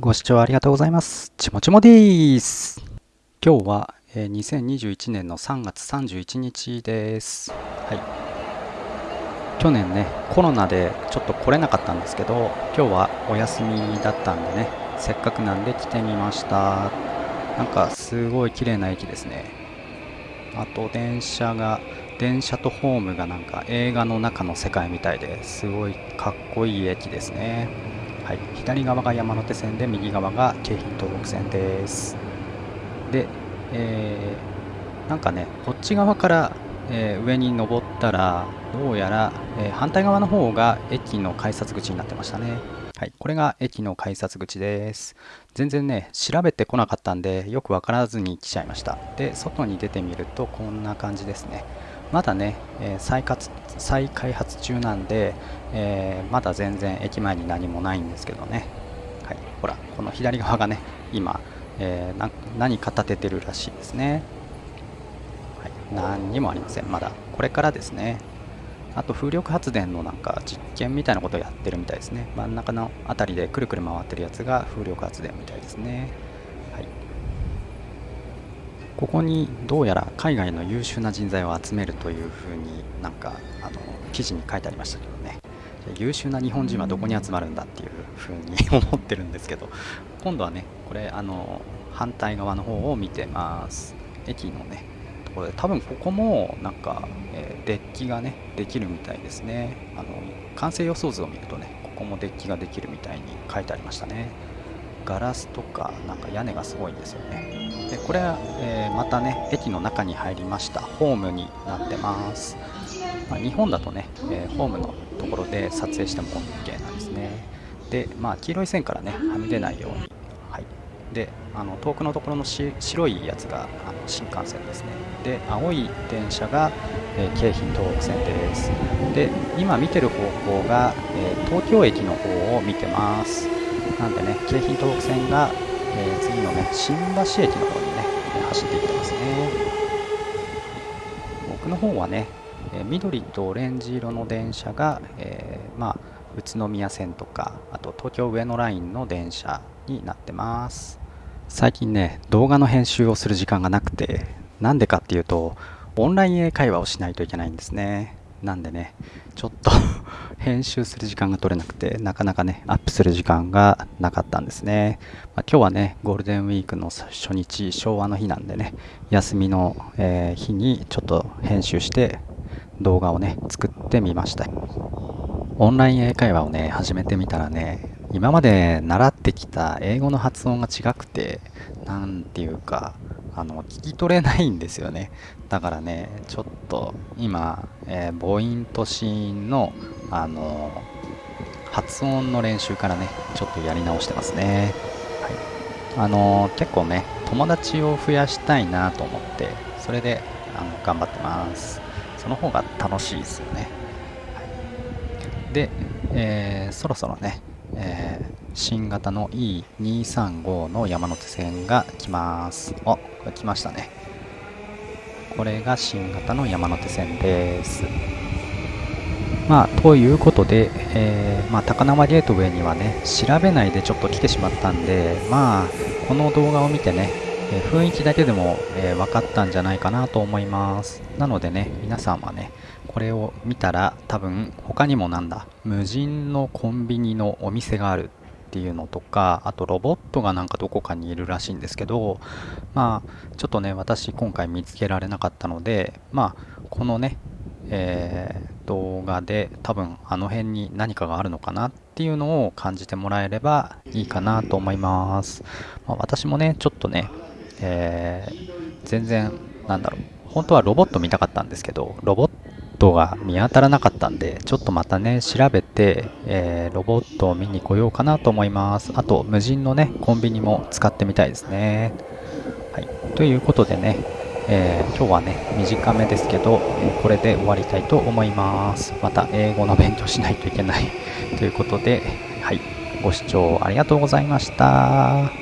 ご視聴ありがとうございます。ちもちもです。今日は、えー2021年の3月31日です。はい。去年ね、コロナでちょっと来れなかったんですけど、今日はお休みだったんでね、せっかくなんで来てみました。なんかすごい綺麗な駅ですね。あと電車が、電車とホームがなんか映画の中の世界みたいですごいかっこいい駅ですね。い、左側が山手線で右側が京浜東北線です。で、えーなんかね、こっち側から、えー上に登ったら、どうやら、えー反対側の方が駅の改札口になってましたね。はい、これが駅の改札口です。全然ね、調べてこなかったんで、よくわからずに来ちゃいました。で、外に出てみると、こんな感じですね。まだね、え再再開発中なんで、えまだ全然駅前に何もないんですけどね。はい、ほら、この左側がね、今、えー何か立ててるらしいですね。はい、何にもありません、まだ。これからですね。あと風力発電のなんか実験みたいなことをやってるみたいですね。真ん中のあたりでくるくる回ってるやつが風力発電みたいですね。ここにどうやら海外の優秀な人材を集めるというふうになんかあの記事に書いてありましたけどね。優秀な日本人はどこに集まるんだっていうふうに思ってるんですけど、今度はね、これあの反対側の方を見てます。駅のね、ところで多分ここもなんか、えデッキがねできるみたいですね。あの完成予想図を見るとね、ここもデッキができるみたいに書いてありましたね。ガラスとかなんか屋根がすごいんですよね。でこれは、えーまたね駅の中に入りましたホームになってます。まあ、日本だとね、えーホームのところで撮影しても OK なんですね。で、まあ、黄色い線からねはみ出ないように。はい、であの遠くのところのし白いやつがあの新幹線ですね。で青い電車が、えー京浜東北線です。で今見てる方向が、えー東京駅の方を見てます。なんでね京浜東北線が、えー次のね新橋駅の方にねえ走っていってますね。僕の方はね、え緑とオレンジ色の電車が、えーまあ、宇都宮線とかあと東京上野ラインの電車になってます最近ね動画の編集をする時間がなくてなんでかっていうとオンライン英会話をしないといけないんですねなんでねちょっと 編集する時間が取れなくてなかなかねアップする時間がなかったんですね、まあ今日はねゴールデンウィークの初日昭和の日なんでね休みの、えー日にちょっと編集して動画をね作ってみました。オンライン英会話をね始めてみたらね今まで習ってきた英語の発音が違くてなんていうかあの聞き取れないんですよね。だからねちょっと今、えー母音と子音のあの発音の練習からねちょっとやり直してますね。はい。あの結構ね友達を増やしたいなと思ってそれであの頑張ってます。その方が楽しいですよね、はい。で、えーそろそろね、えー新型の E235 の山手線が来ます。あこれ来ましたね。これが新型の山手線です。まあ、ということで、えーまあ、高輪ゲートウェイにはね、調べないでちょっと来てしまったんで、まあ、この動画を見てね、えー雰囲気だけでも、えー分かったんじゃないかなと思います。なのでね、皆さんはね、これを見たら多分他にもなんだ、無人のコンビニのお店があるっていうのとか、あとロボットがなんかどこかにいるらしいんですけど、まあ、ちょっとね、私今回見つけられなかったので、まあ、このね、えー動画で多分あの辺に何かがあるのかなっていうのを感じてもらえればいいかなと思います。まあ、私もね、ちょっとね、えー全然、なんだろう、本当はロボット見たかったんですけど、ロボットが見当たらなかったんで、ちょっとまたね、調べて、えーロボットを見に来ようかなと思います。あと、無人のね、コンビニも使ってみたいですね。はい、ということでね、えー今日はね、短めですけど、えーこれで終わりたいと思います。また英語の勉強しないといけないということで、はい、ご視聴ありがとうございました。